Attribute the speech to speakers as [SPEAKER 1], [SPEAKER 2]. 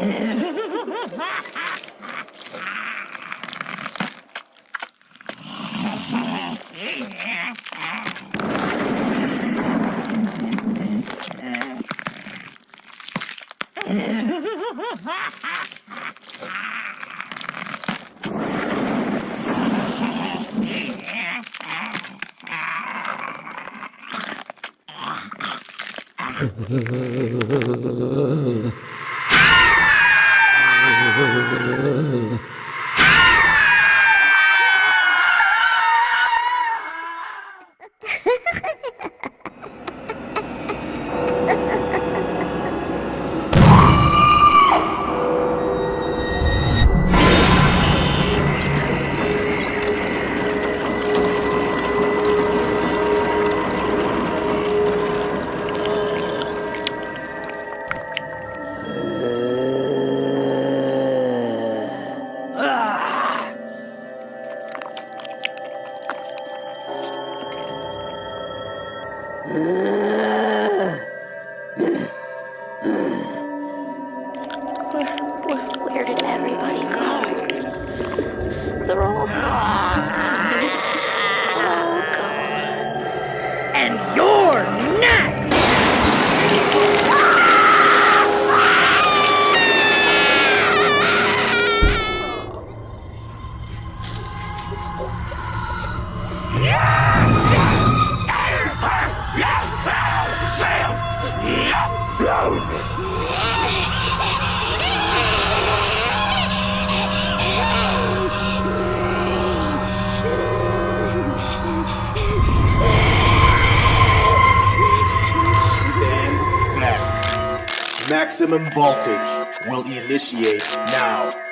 [SPEAKER 1] Ugh. ơi Where did everybody go? They're all gone. Oh, gone.
[SPEAKER 2] And you're
[SPEAKER 3] Maximum voltage will initiate now.